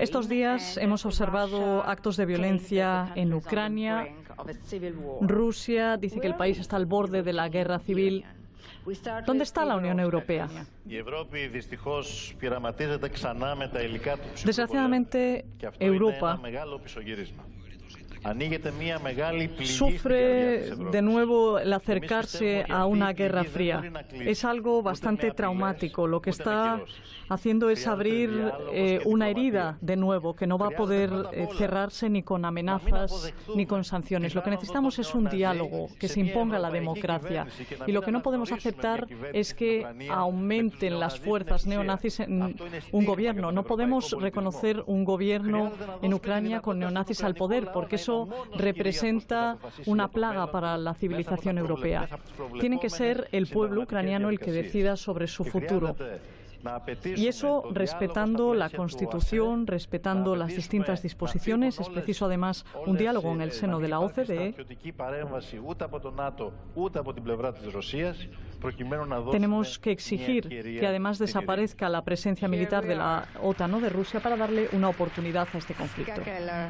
Estos días hemos observado actos de violencia en Ucrania. Rusia dice que el país está al borde de la guerra civil. ¿Dónde está la Unión Europea? Desgraciadamente, Europa sufre de nuevo el acercarse a una guerra fría. Es algo bastante traumático. Lo que está haciendo es abrir eh, una herida de nuevo que no va a poder eh, cerrarse ni con amenazas ni con sanciones. Lo que necesitamos es un diálogo que se imponga la democracia. Y lo que no podemos aceptar es que aumenten las fuerzas neonazis en un gobierno. No podemos reconocer un gobierno en Ucrania con neonazis al poder porque eso representa una plaga para la civilización europea. Tiene que ser el pueblo ucraniano el que decida sobre su futuro. Y eso respetando la Constitución, respetando las distintas disposiciones. Es preciso además un diálogo en el seno de la OCDE. Tenemos que exigir que además desaparezca la presencia militar de la OTAN o de Rusia para darle una oportunidad a este conflicto.